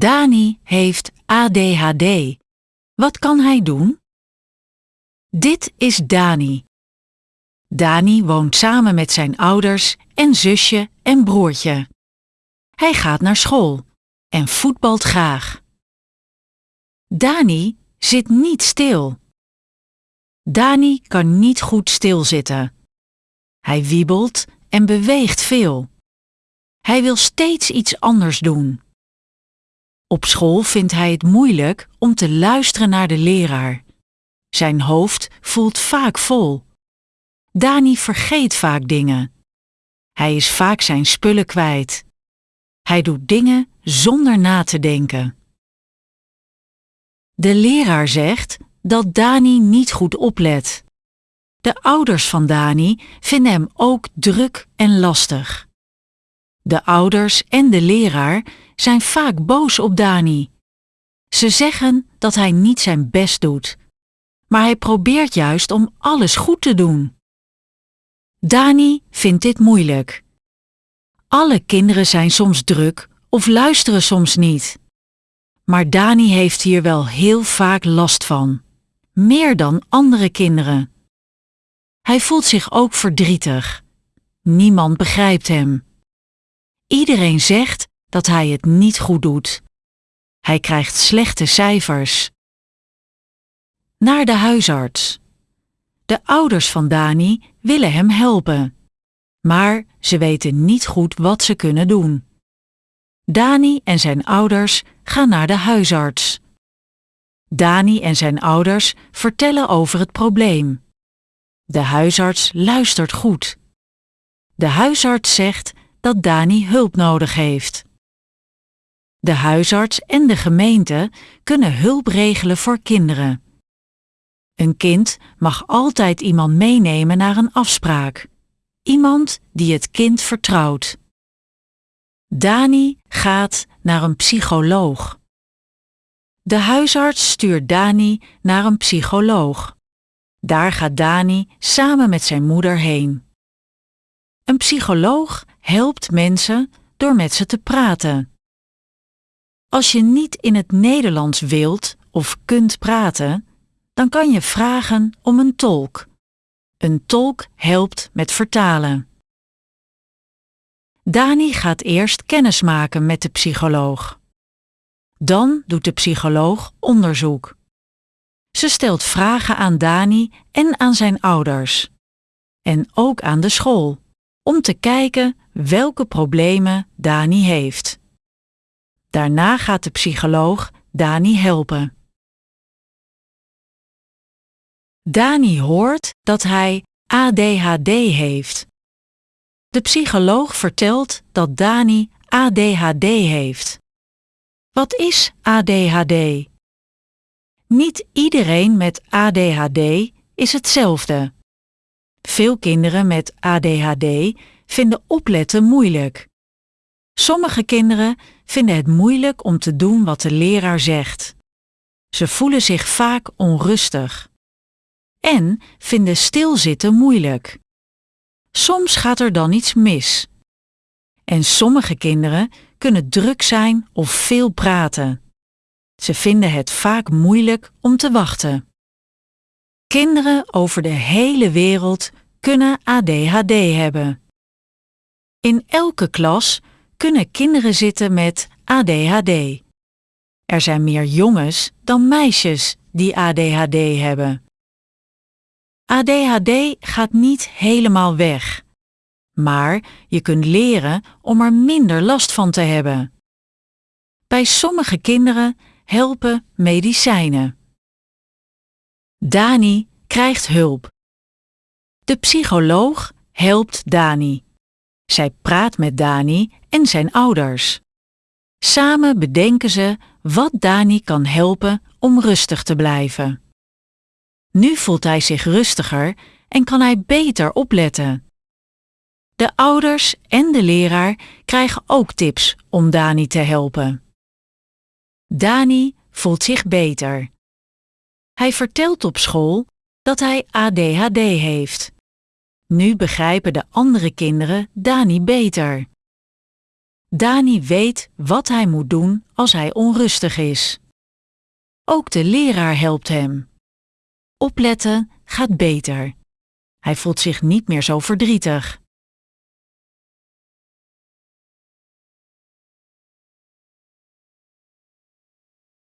Dani heeft ADHD. Wat kan hij doen? Dit is Dani. Dani woont samen met zijn ouders en zusje en broertje. Hij gaat naar school en voetbalt graag. Dani zit niet stil. Dani kan niet goed stilzitten. Hij wiebelt en beweegt veel. Hij wil steeds iets anders doen. Op school vindt hij het moeilijk om te luisteren naar de leraar. Zijn hoofd voelt vaak vol. Dani vergeet vaak dingen. Hij is vaak zijn spullen kwijt. Hij doet dingen zonder na te denken. De leraar zegt dat Dani niet goed oplet. De ouders van Dani vinden hem ook druk en lastig. De ouders en de leraar zijn vaak boos op Dani. Ze zeggen dat hij niet zijn best doet, maar hij probeert juist om alles goed te doen. Dani vindt dit moeilijk. Alle kinderen zijn soms druk of luisteren soms niet. Maar Dani heeft hier wel heel vaak last van, meer dan andere kinderen. Hij voelt zich ook verdrietig. Niemand begrijpt hem. Iedereen zegt dat hij het niet goed doet. Hij krijgt slechte cijfers. Naar de huisarts. De ouders van Dani willen hem helpen, maar ze weten niet goed wat ze kunnen doen. Dani en zijn ouders gaan naar de huisarts. Dani en zijn ouders vertellen over het probleem. De huisarts luistert goed. De huisarts zegt dat Dani hulp nodig heeft. De huisarts en de gemeente kunnen hulp regelen voor kinderen. Een kind mag altijd iemand meenemen naar een afspraak. Iemand die het kind vertrouwt. Dani gaat naar een psycholoog. De huisarts stuurt Dani naar een psycholoog. Daar gaat Dani samen met zijn moeder heen. Een psycholoog helpt mensen door met ze te praten. Als je niet in het Nederlands wilt of kunt praten, dan kan je vragen om een tolk. Een tolk helpt met vertalen. Dani gaat eerst kennis maken met de psycholoog. Dan doet de psycholoog onderzoek. Ze stelt vragen aan Dani en aan zijn ouders. En ook aan de school, om te kijken welke problemen Dani heeft. Daarna gaat de psycholoog Dani helpen. Dani hoort dat hij ADHD heeft. De psycholoog vertelt dat Dani ADHD heeft. Wat is ADHD? Niet iedereen met ADHD is hetzelfde. Veel kinderen met ADHD vinden opletten moeilijk. Sommige kinderen vinden het moeilijk om te doen wat de leraar zegt. Ze voelen zich vaak onrustig. En vinden stilzitten moeilijk. Soms gaat er dan iets mis. En sommige kinderen kunnen druk zijn of veel praten. Ze vinden het vaak moeilijk om te wachten. Kinderen over de hele wereld kunnen ADHD hebben. In elke klas kunnen kinderen zitten met ADHD. Er zijn meer jongens dan meisjes die ADHD hebben. ADHD gaat niet helemaal weg, maar je kunt leren om er minder last van te hebben. Bij sommige kinderen helpen medicijnen. Dani krijgt hulp. De psycholoog helpt Dani. Zij praat met Dani en zijn ouders. Samen bedenken ze wat Dani kan helpen om rustig te blijven. Nu voelt hij zich rustiger en kan hij beter opletten. De ouders en de leraar krijgen ook tips om Dani te helpen. Dani voelt zich beter. Hij vertelt op school dat hij ADHD heeft. Nu begrijpen de andere kinderen Dani beter. Dani weet wat hij moet doen als hij onrustig is. Ook de leraar helpt hem. Opletten gaat beter. Hij voelt zich niet meer zo verdrietig.